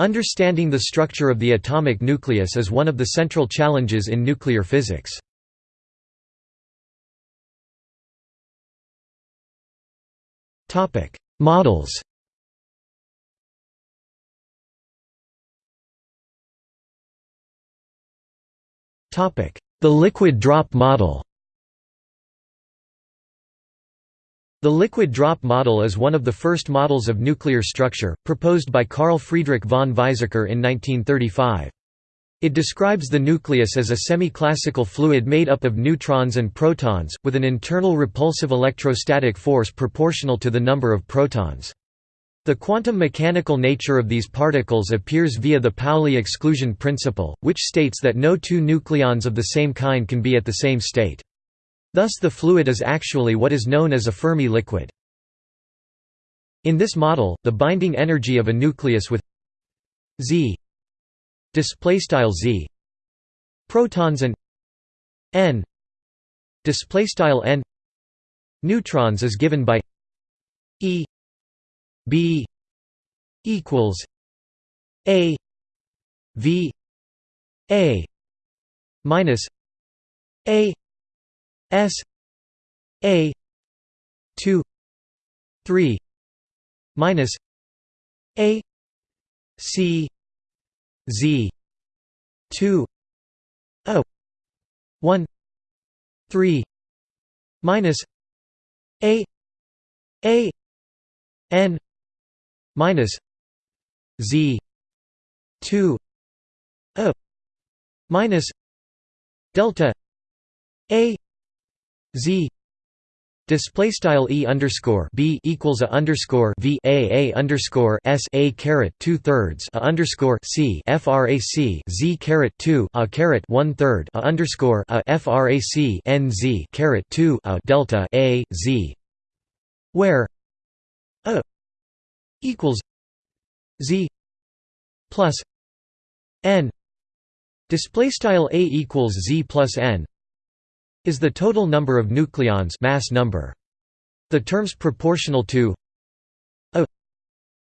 Understanding the structure of the atomic nucleus is one of the central challenges in nuclear physics. Models The liquid drop model The liquid drop model is one of the first models of nuclear structure, proposed by Carl Friedrich von Weizsäcker in 1935. It describes the nucleus as a semi-classical fluid made up of neutrons and protons, with an internal repulsive electrostatic force proportional to the number of protons. The quantum mechanical nature of these particles appears via the Pauli exclusion principle, which states that no two nucleons of the same kind can be at the same state. Thus the fluid is actually what is known as a Fermi liquid. In this model, the binding energy of a nucleus with Z z protons and n n neutrons is given by E B equals A V A minus A S A two three minus A C Z two O one three minus A A N minus Z two O minus delta A Z. Display style e underscore b equals a underscore v a a underscore s a caret two thirds a underscore c frac z caret two a caret one third a underscore a frac n z caret two a delta a z, where a equals z plus n. Display style a equals z plus n is the total number of nucleons mass number. The terms proportional to a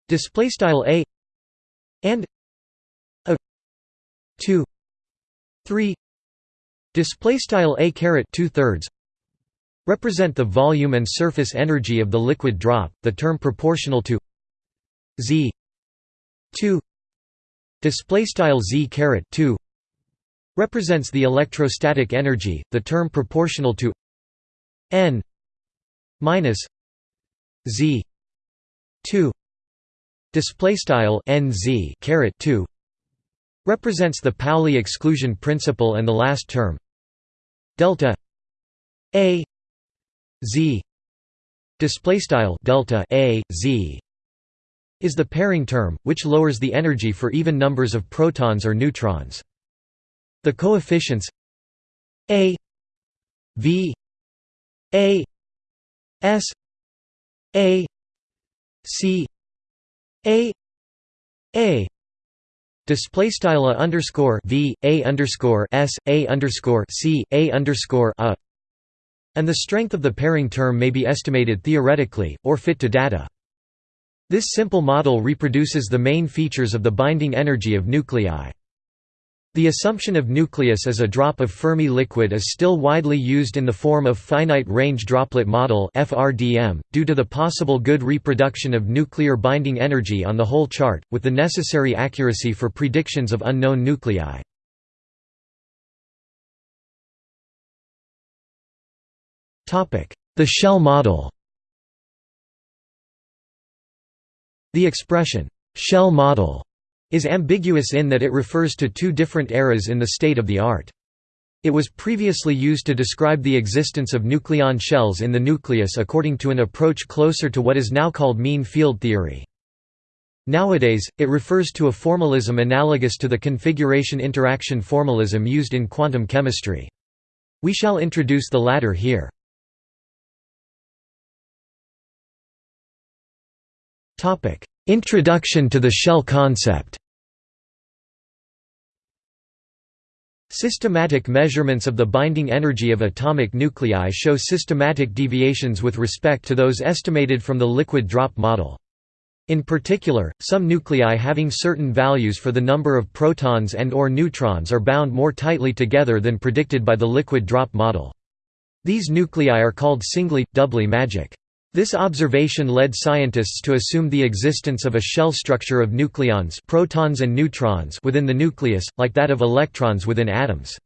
display style a and a 2 3 display style a caret 2 thirds represent the volume and surface energy of the liquid drop the term proportional to z 2 display style z caret 2 represents the electrostatic energy, the term proportional to n minus z 2 display style nz caret 2 represents the Pauli exclusion principle and the last term. Delta a z. Display style delta a z is the pairing term which lowers the energy for even numbers of protons or neutrons the coefficients a v a s a c a a Display style a underscore v a underscore s a underscore c a underscore a, and the strength of the pairing term may be estimated theoretically or fit to data. This simple model reproduces the main features of the binding energy of nuclei. The assumption of nucleus as a drop of Fermi liquid is still widely used in the form of finite range droplet model due to the possible good reproduction of nuclear binding energy on the whole chart with the necessary accuracy for predictions of unknown nuclei. The shell model. The expression shell model is ambiguous in that it refers to two different eras in the state of the art. It was previously used to describe the existence of nucleon shells in the nucleus according to an approach closer to what is now called mean field theory. Nowadays, it refers to a formalism analogous to the configuration interaction formalism used in quantum chemistry. We shall introduce the latter here. Introduction to the shell concept Systematic measurements of the binding energy of atomic nuclei show systematic deviations with respect to those estimated from the liquid drop model. In particular, some nuclei having certain values for the number of protons and or neutrons are bound more tightly together than predicted by the liquid drop model. These nuclei are called singly, doubly magic. This observation led scientists to assume the existence of a shell structure of nucleons protons and neutrons within the nucleus, like that of electrons within atoms.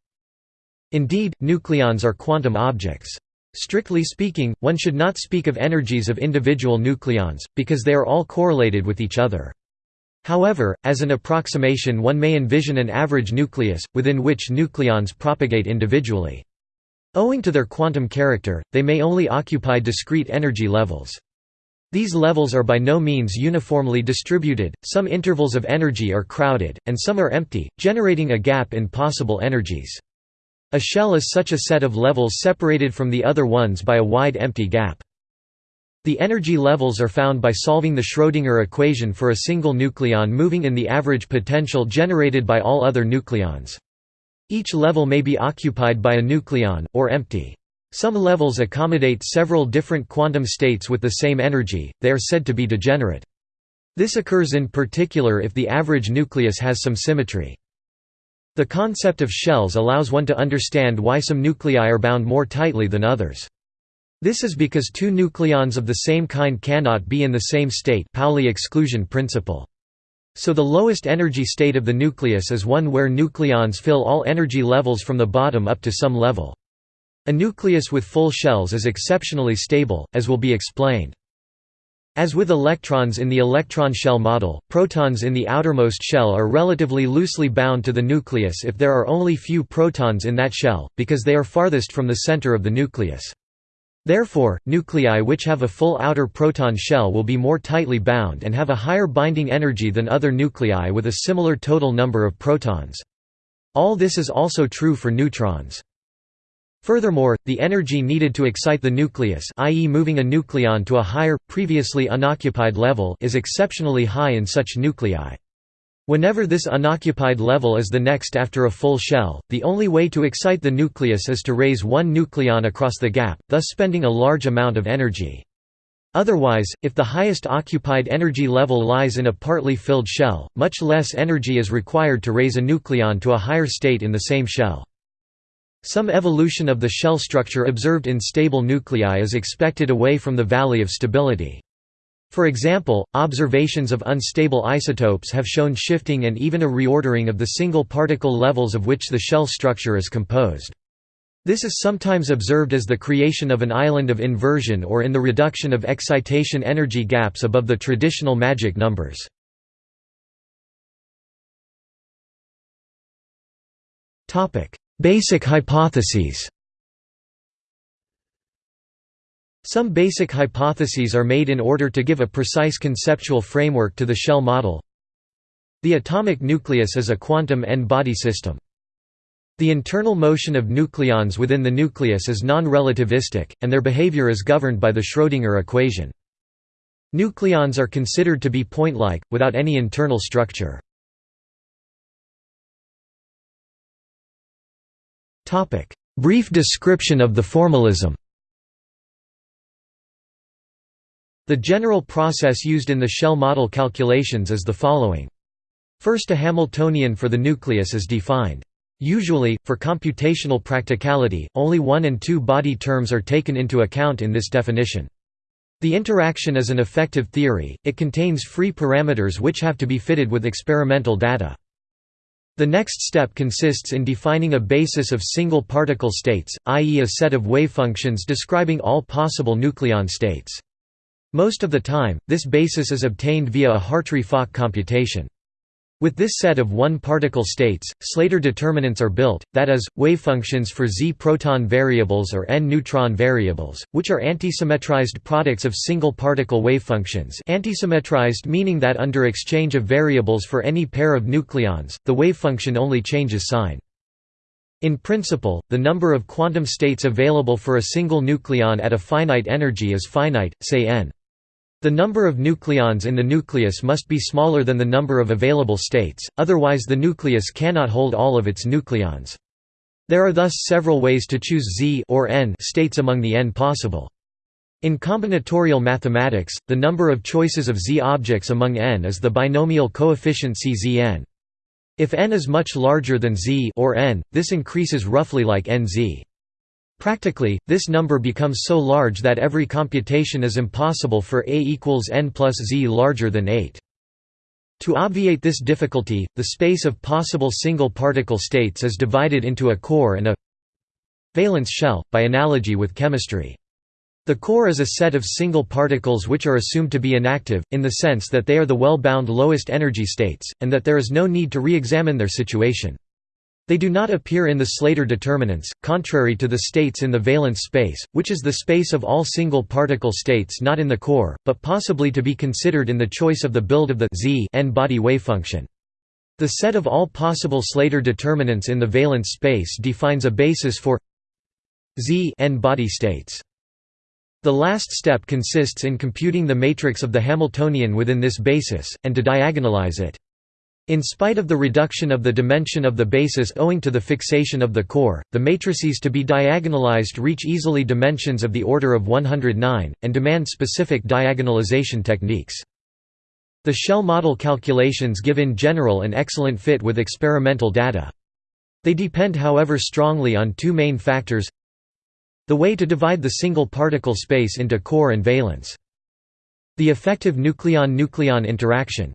Indeed, nucleons are quantum objects. Strictly speaking, one should not speak of energies of individual nucleons, because they are all correlated with each other. However, as an approximation one may envision an average nucleus, within which nucleons propagate individually. Owing to their quantum character, they may only occupy discrete energy levels. These levels are by no means uniformly distributed, some intervals of energy are crowded, and some are empty, generating a gap in possible energies. A shell is such a set of levels separated from the other ones by a wide empty gap. The energy levels are found by solving the Schrödinger equation for a single nucleon moving in the average potential generated by all other nucleons. Each level may be occupied by a nucleon, or empty. Some levels accommodate several different quantum states with the same energy, they are said to be degenerate. This occurs in particular if the average nucleus has some symmetry. The concept of shells allows one to understand why some nuclei are bound more tightly than others. This is because two nucleons of the same kind cannot be in the same state Pauli exclusion principle. So the lowest energy state of the nucleus is one where nucleons fill all energy levels from the bottom up to some level. A nucleus with full shells is exceptionally stable, as will be explained. As with electrons in the electron shell model, protons in the outermost shell are relatively loosely bound to the nucleus if there are only few protons in that shell, because they are farthest from the center of the nucleus. Therefore, nuclei which have a full outer proton shell will be more tightly bound and have a higher binding energy than other nuclei with a similar total number of protons. All this is also true for neutrons. Furthermore, the energy needed to excite the nucleus i.e. moving a nucleon to a higher, previously unoccupied level is exceptionally high in such nuclei. Whenever this unoccupied level is the next after a full shell, the only way to excite the nucleus is to raise one nucleon across the gap, thus spending a large amount of energy. Otherwise, if the highest occupied energy level lies in a partly filled shell, much less energy is required to raise a nucleon to a higher state in the same shell. Some evolution of the shell structure observed in stable nuclei is expected away from the valley of stability. For example, observations of unstable isotopes have shown shifting and even a reordering of the single particle levels of which the shell structure is composed. This is sometimes observed as the creation of an island of inversion or in the reduction of excitation energy gaps above the traditional magic numbers. Basic hypotheses Some basic hypotheses are made in order to give a precise conceptual framework to the shell model. The atomic nucleus is a quantum n-body system. The internal motion of nucleons within the nucleus is non-relativistic, and their behavior is governed by the Schrödinger equation. Nucleons are considered to be point-like, without any internal structure. Brief description of the formalism The general process used in the shell model calculations is the following. First a Hamiltonian for the nucleus is defined. Usually, for computational practicality, only one and two body terms are taken into account in this definition. The interaction is an effective theory, it contains free parameters which have to be fitted with experimental data. The next step consists in defining a basis of single particle states, i.e. a set of wavefunctions describing all possible nucleon states. Most of the time, this basis is obtained via a Hartree-Fock computation. With this set of one-particle states, Slater determinants are built, that is, wavefunctions for z-proton variables or n-neutron variables, which are antisymmetrized products of single-particle wavefunctions antisymmetrized meaning that under exchange of variables for any pair of nucleons, the wavefunction only changes sign. In principle, the number of quantum states available for a single nucleon at a finite energy is finite, say n. The number of nucleons in the nucleus must be smaller than the number of available states, otherwise the nucleus cannot hold all of its nucleons. There are thus several ways to choose Z or n states among the n possible. In combinatorial mathematics, the number of choices of z objects among n is the binomial coefficient czn. If n is much larger than z or n, this increases roughly like nz. Practically, this number becomes so large that every computation is impossible for a equals n plus z larger than 8. To obviate this difficulty, the space of possible single particle states is divided into a core and a valence shell, by analogy with chemistry. The core is a set of single particles which are assumed to be inactive, in the sense that they are the well-bound lowest energy states, and that there is no need to re-examine their situation. They do not appear in the Slater determinants, contrary to the states in the valence space, which is the space of all single particle states not in the core, but possibly to be considered in the choice of the build of the z n-body wavefunction. The set of all possible Slater determinants in the valence space defines a basis for z n-body states. The last step consists in computing the matrix of the Hamiltonian within this basis, and to diagonalize it. In spite of the reduction of the dimension of the basis owing to the fixation of the core, the matrices to be diagonalized reach easily dimensions of the order of 109, and demand specific diagonalization techniques. The shell model calculations give in general an excellent fit with experimental data. They depend however strongly on two main factors the way to divide the single particle space into core and valence. The effective nucleon-nucleon interaction.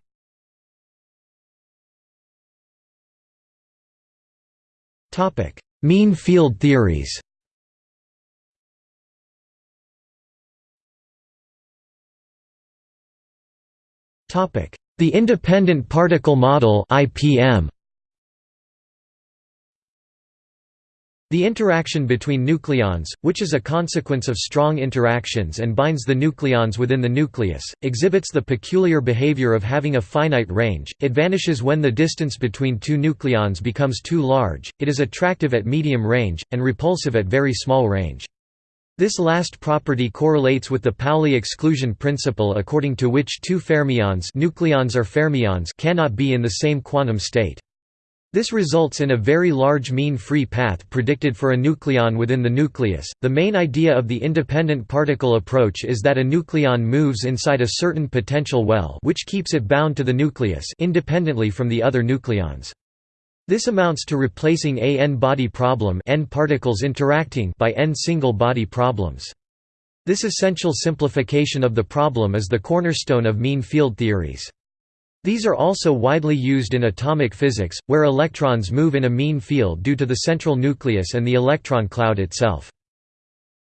Topic: Mean field theories. Topic: The independent particle model (IPM). The interaction between nucleons, which is a consequence of strong interactions and binds the nucleons within the nucleus, exhibits the peculiar behavior of having a finite range, it vanishes when the distance between two nucleons becomes too large, it is attractive at medium range, and repulsive at very small range. This last property correlates with the Pauli exclusion principle according to which two fermions nucleons or fermions cannot be in the same quantum state. This results in a very large mean free path predicted for a nucleon within the nucleus. The main idea of the independent particle approach is that a nucleon moves inside a certain potential well, which keeps it bound to the nucleus independently from the other nucleons. This amounts to replacing a n-body problem n particles interacting by n single-body problems. This essential simplification of the problem is the cornerstone of mean field theories. These are also widely used in atomic physics, where electrons move in a mean field due to the central nucleus and the electron cloud itself.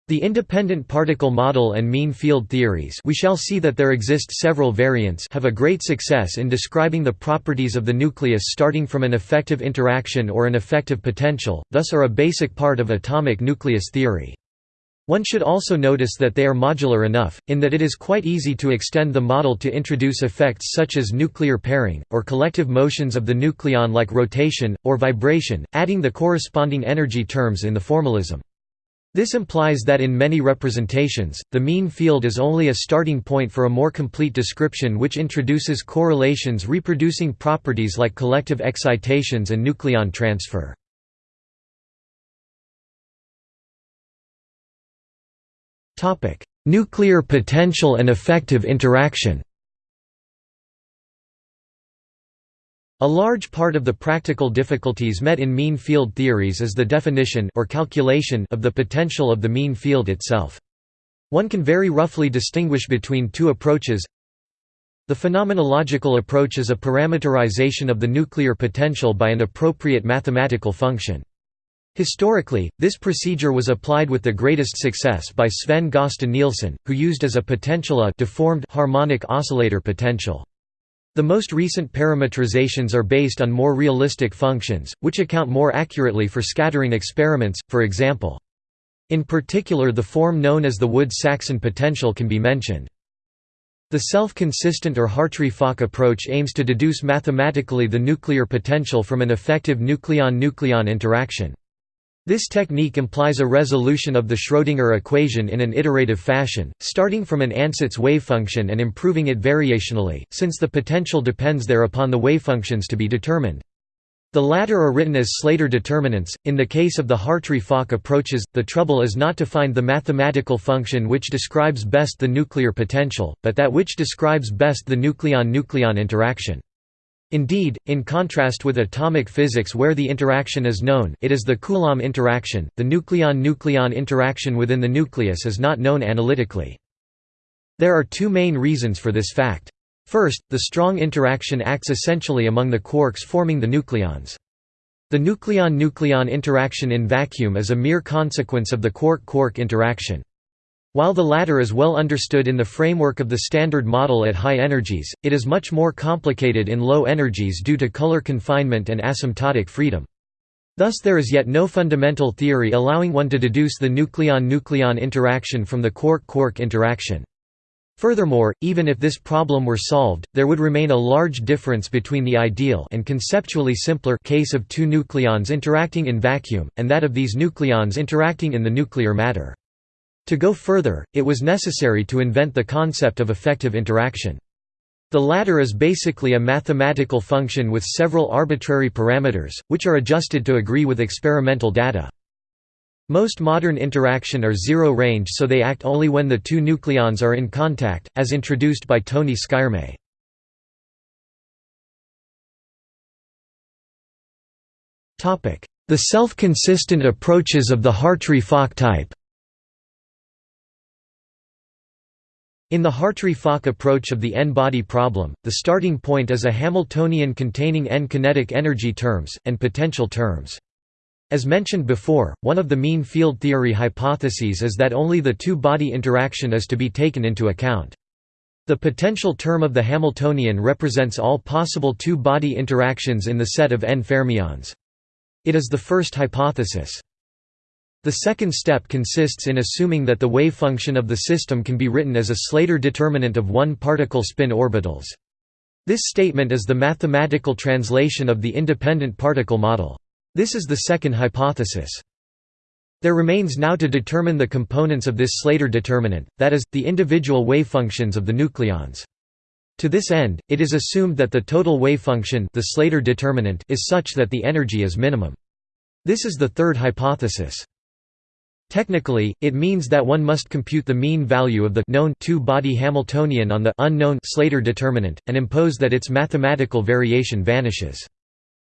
The independent particle model and mean field theories we shall see that there exist several variants have a great success in describing the properties of the nucleus starting from an effective interaction or an effective potential, thus are a basic part of atomic nucleus theory. One should also notice that they are modular enough, in that it is quite easy to extend the model to introduce effects such as nuclear pairing, or collective motions of the nucleon like rotation, or vibration, adding the corresponding energy terms in the formalism. This implies that in many representations, the mean field is only a starting point for a more complete description which introduces correlations reproducing properties like collective excitations and nucleon transfer. Nuclear potential and effective interaction A large part of the practical difficulties met in mean field theories is the definition or calculation of the potential of the mean field itself. One can very roughly distinguish between two approaches. The phenomenological approach is a parameterization of the nuclear potential by an appropriate mathematical function. Historically, this procedure was applied with the greatest success by Sven Gösta Nilsson, who used as a potential a deformed harmonic oscillator potential. The most recent parametrizations are based on more realistic functions, which account more accurately for scattering experiments, for example. In particular the form known as the Woods-Saxon potential can be mentioned. The self-consistent or Hartree-Fock approach aims to deduce mathematically the nuclear potential from an effective nucleon-nucleon interaction. This technique implies a resolution of the Schrödinger equation in an iterative fashion, starting from an ansatz wavefunction and improving it variationally, since the potential depends there upon the wavefunctions to be determined. The latter are written as Slater determinants. In the case of the Hartree-Fock approaches, the trouble is not to find the mathematical function which describes best the nuclear potential, but that which describes best the nucleon-nucleon interaction. Indeed, in contrast with atomic physics where the interaction is known it is the Coulomb interaction, the nucleon-nucleon interaction within the nucleus is not known analytically. There are two main reasons for this fact. First, the strong interaction acts essentially among the quarks forming the nucleons. The nucleon-nucleon interaction in vacuum is a mere consequence of the quark-quark interaction. While the latter is well understood in the framework of the Standard Model at high energies, it is much more complicated in low energies due to color confinement and asymptotic freedom. Thus there is yet no fundamental theory allowing one to deduce the nucleon-nucleon interaction from the quark-quark interaction. Furthermore, even if this problem were solved, there would remain a large difference between the ideal and conceptually simpler case of two nucleons interacting in vacuum, and that of these nucleons interacting in the nuclear matter. To go further, it was necessary to invent the concept of effective interaction. The latter is basically a mathematical function with several arbitrary parameters, which are adjusted to agree with experimental data. Most modern interaction are zero-range so they act only when the two nucleons are in contact, as introduced by Tony Skyrme. The self-consistent approaches of the Hartree-Fock type In the Hartree-Fock approach of the n-body problem, the starting point is a Hamiltonian containing n kinetic energy terms, and potential terms. As mentioned before, one of the mean field theory hypotheses is that only the two-body interaction is to be taken into account. The potential term of the Hamiltonian represents all possible two-body interactions in the set of n fermions. It is the first hypothesis. The second step consists in assuming that the wave function of the system can be written as a Slater determinant of one-particle spin orbitals. This statement is the mathematical translation of the independent particle model. This is the second hypothesis. There remains now to determine the components of this Slater determinant, that is, the individual wavefunctions of the nucleons. To this end, it is assumed that the total wavefunction the Slater determinant is such that the energy is minimum. This is the third hypothesis. Technically, it means that one must compute the mean value of the known two-body Hamiltonian on the unknown Slater determinant, and impose that its mathematical variation vanishes.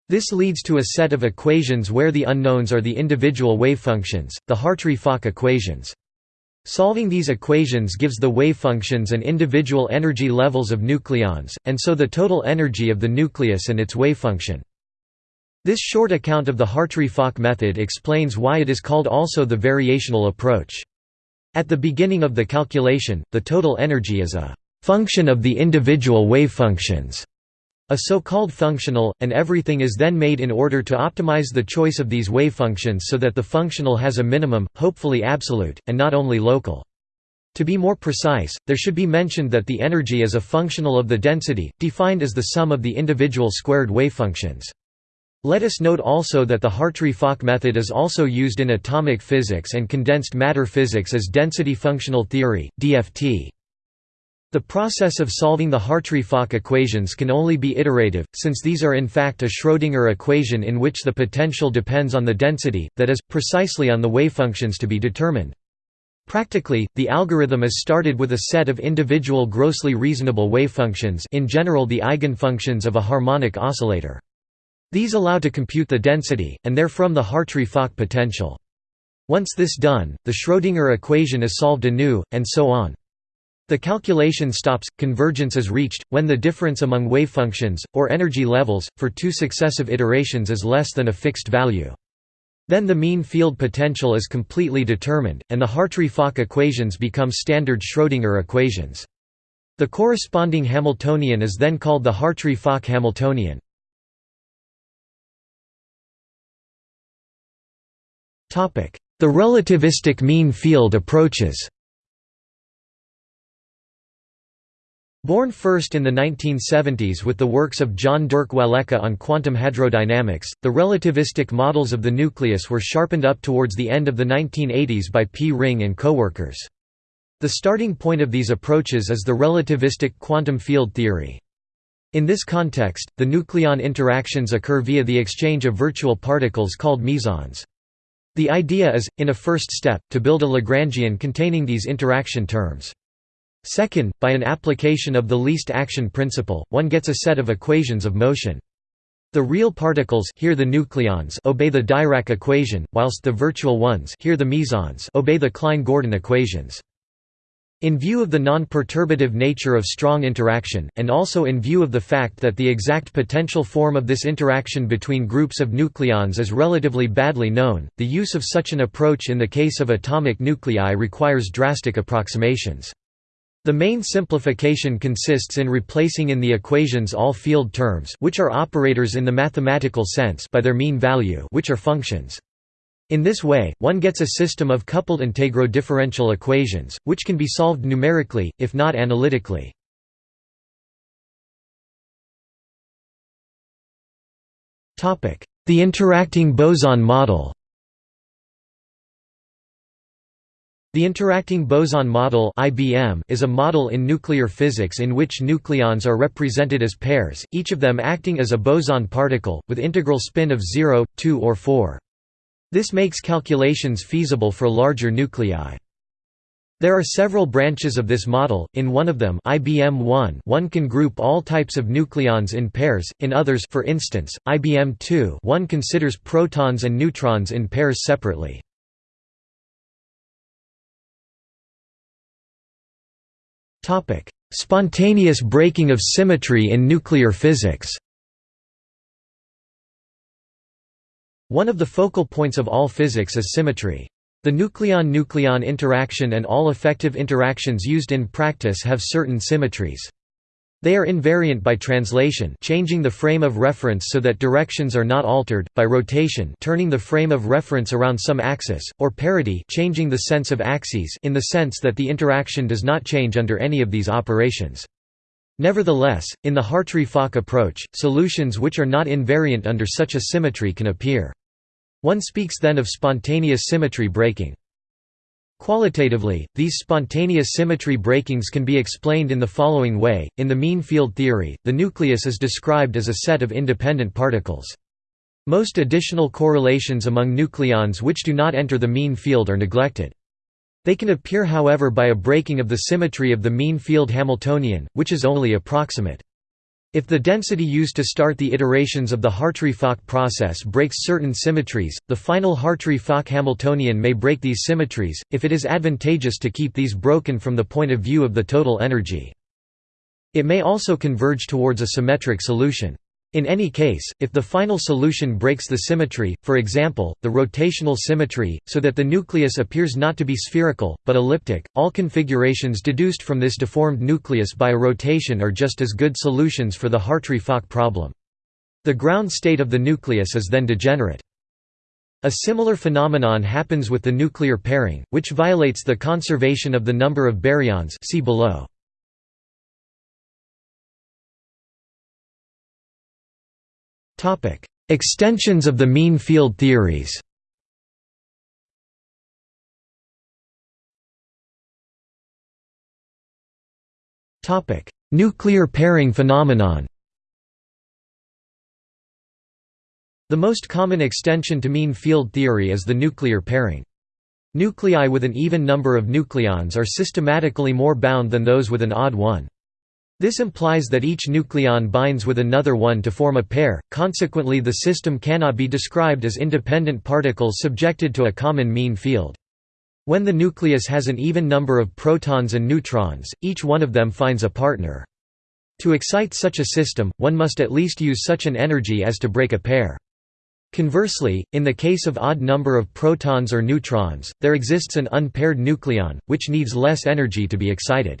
This leads to a set of equations where the unknowns are the individual wavefunctions, the Hartree-Fock equations. Solving these equations gives the wavefunctions and individual energy levels of nucleons, and so the total energy of the nucleus and its wavefunction. This short account of the Hartree-Fock method explains why it is called also the variational approach. At the beginning of the calculation, the total energy is a function of the individual wavefunctions. A so-called functional, and everything is then made in order to optimize the choice of these wavefunctions so that the functional has a minimum, hopefully absolute, and not only local. To be more precise, there should be mentioned that the energy is a functional of the density, defined as the sum of the individual squared wavefunctions. Let us note also that the Hartree-Fock method is also used in atomic physics and condensed matter physics as density functional theory, DFT. The process of solving the Hartree-Fock equations can only be iterative, since these are in fact a Schrödinger equation in which the potential depends on the density, that is, precisely on the wavefunctions to be determined. Practically, the algorithm is started with a set of individual grossly reasonable wavefunctions in general the eigenfunctions of a harmonic oscillator. These allow to compute the density, and therefrom the Hartree-Fock potential. Once this done, the Schrödinger equation is solved anew, and so on. The calculation stops, convergence is reached, when the difference among wavefunctions, or energy levels, for two successive iterations is less than a fixed value. Then the mean field potential is completely determined, and the Hartree-Fock equations become standard Schrödinger equations. The corresponding Hamiltonian is then called the Hartree-Fock Hamiltonian. The relativistic mean field approaches Born first in the 1970s with the works of John Dirk Walecka on quantum hadrodynamics, the relativistic models of the nucleus were sharpened up towards the end of the 1980s by P. Ring and coworkers. The starting point of these approaches is the relativistic quantum field theory. In this context, the nucleon interactions occur via the exchange of virtual particles called mesons. The idea is, in a first step, to build a Lagrangian containing these interaction terms. Second, by an application of the least action principle, one gets a set of equations of motion. The real particles here the nucleons obey the Dirac equation, whilst the virtual ones here the mesons obey the Klein-Gordon equations. In view of the non-perturbative nature of strong interaction, and also in view of the fact that the exact potential form of this interaction between groups of nucleons is relatively badly known, the use of such an approach in the case of atomic nuclei requires drastic approximations. The main simplification consists in replacing in the equations all field terms which are operators in the mathematical sense by their mean value which are functions. In this way, one gets a system of coupled integro differential equations, which can be solved numerically, if not analytically. The interacting boson model The interacting boson model is a model in nuclear physics in which nucleons are represented as pairs, each of them acting as a boson particle, with integral spin of 0, 2 or 4. This makes calculations feasible for larger nuclei. There are several branches of this model, in one of them IBM-1 one can group all types of nucleons in pairs, in others for instance, IBM-2 one considers protons and neutrons in pairs separately. Spontaneous breaking of symmetry in nuclear physics One of the focal points of all physics is symmetry. The nucleon-nucleon interaction and all effective interactions used in practice have certain symmetries. They are invariant by translation changing the frame of reference so that directions are not altered, by rotation turning the frame of reference around some axis, or parity changing the sense of axes in the sense that the interaction does not change under any of these operations. Nevertheless, in the Hartree-Fock approach, solutions which are not invariant under such a symmetry can appear. One speaks then of spontaneous symmetry breaking. Qualitatively, these spontaneous symmetry breakings can be explained in the following way. In the mean field theory, the nucleus is described as a set of independent particles. Most additional correlations among nucleons which do not enter the mean field are neglected. They can appear however by a breaking of the symmetry of the mean field Hamiltonian, which is only approximate. If the density used to start the iterations of the Hartree-Fock process breaks certain symmetries, the final Hartree-Fock Hamiltonian may break these symmetries, if it is advantageous to keep these broken from the point of view of the total energy. It may also converge towards a symmetric solution. In any case, if the final solution breaks the symmetry, for example, the rotational symmetry, so that the nucleus appears not to be spherical, but elliptic, all configurations deduced from this deformed nucleus by a rotation are just as good solutions for the Hartree-Fock problem. The ground state of the nucleus is then degenerate. A similar phenomenon happens with the nuclear pairing, which violates the conservation of the number of baryons see below. Topic: Extensions of the mean field theories. Topic: Nuclear pairing phenomenon. The most common extension to mean field theory is the nuclear pairing. Nuclei with an even number of nucleons are systematically more bound than those with an odd one. This implies that each nucleon binds with another one to form a pair, consequently the system cannot be described as independent particles subjected to a common mean field. When the nucleus has an even number of protons and neutrons, each one of them finds a partner. To excite such a system, one must at least use such an energy as to break a pair. Conversely, in the case of odd number of protons or neutrons, there exists an unpaired nucleon, which needs less energy to be excited.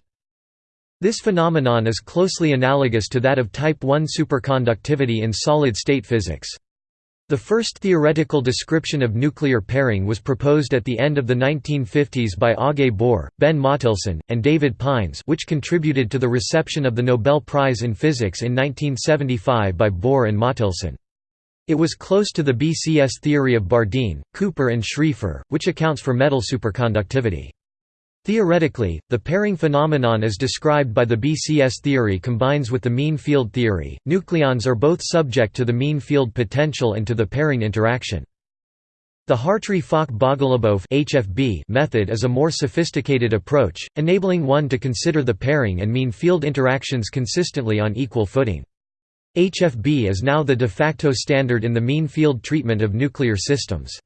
This phenomenon is closely analogous to that of type I superconductivity in solid-state physics. The first theoretical description of nuclear pairing was proposed at the end of the 1950s by Aage Bohr, Ben Mottelson, and David Pines which contributed to the reception of the Nobel Prize in Physics in 1975 by Bohr and Mottelson. It was close to the BCS theory of Bardeen, Cooper and Schrieffer, which accounts for metal superconductivity. Theoretically, the pairing phenomenon as described by the BCS theory combines with the mean field theory. Nucleons are both subject to the mean field potential and to the pairing interaction. The Hartree-Fock-Bogolubov method is a more sophisticated approach, enabling one to consider the pairing and mean field interactions consistently on equal footing. HFB is now the de facto standard in the mean field treatment of nuclear systems.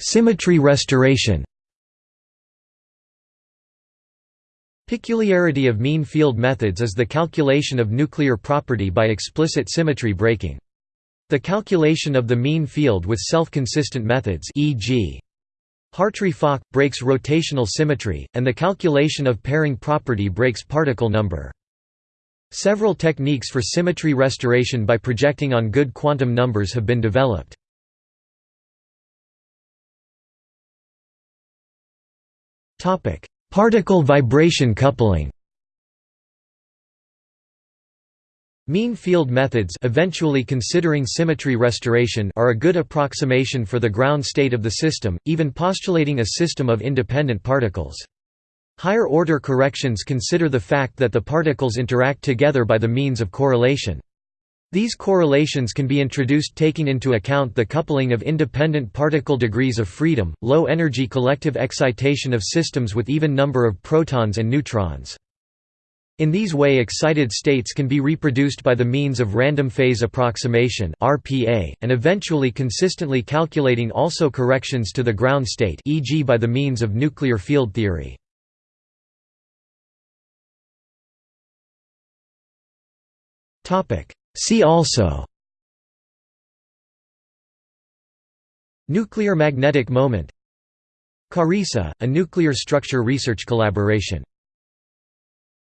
Symmetry restoration Peculiarity of mean field methods is the calculation of nuclear property by explicit symmetry breaking. The calculation of the mean field with self-consistent methods e.g. Hartree-Fock, breaks rotational symmetry, and the calculation of pairing property breaks particle number. Several techniques for symmetry restoration by projecting on good quantum numbers have been developed. Particle vibration coupling Mean field methods eventually considering symmetry restoration are a good approximation for the ground state of the system, even postulating a system of independent particles. Higher order corrections consider the fact that the particles interact together by the means of correlation. These correlations can be introduced taking into account the coupling of independent particle degrees of freedom, low energy collective excitation of systems with even number of protons and neutrons. In these way excited states can be reproduced by the means of random phase approximation RPA, and eventually consistently calculating also corrections to the ground state e.g. by the means of nuclear field theory. Topic See also Nuclear magnetic moment CARISA, a nuclear structure research collaboration